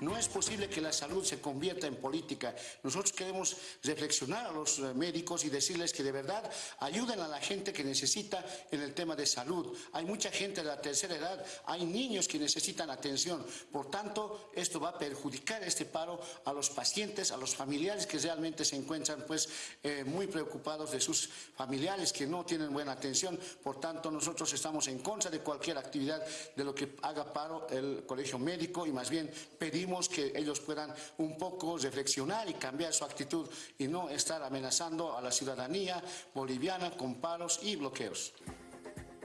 No es posible que la salud se convierta en política. Nosotros queremos reflexionar a los eh, médicos y decirles que de verdad ayuden a la gente que necesita en el tema de salud. Hay mucha gente de la tercera edad, hay niños que necesitan atención. Por tanto, esto va a perjudicar este paro a los pacientes, a los familiares que realmente se encuentran pues eh, muy preocupados de sus familiares que no tienen buena atención. Por tanto, nosotros estamos en contra de cualquier actividad de lo que haga paro el colegio médico y más bien pedimos que ellos puedan un poco reflexionar y cambiar su actitud y no estar amenazando a la ciudadanía boliviana con paros y bloqueos.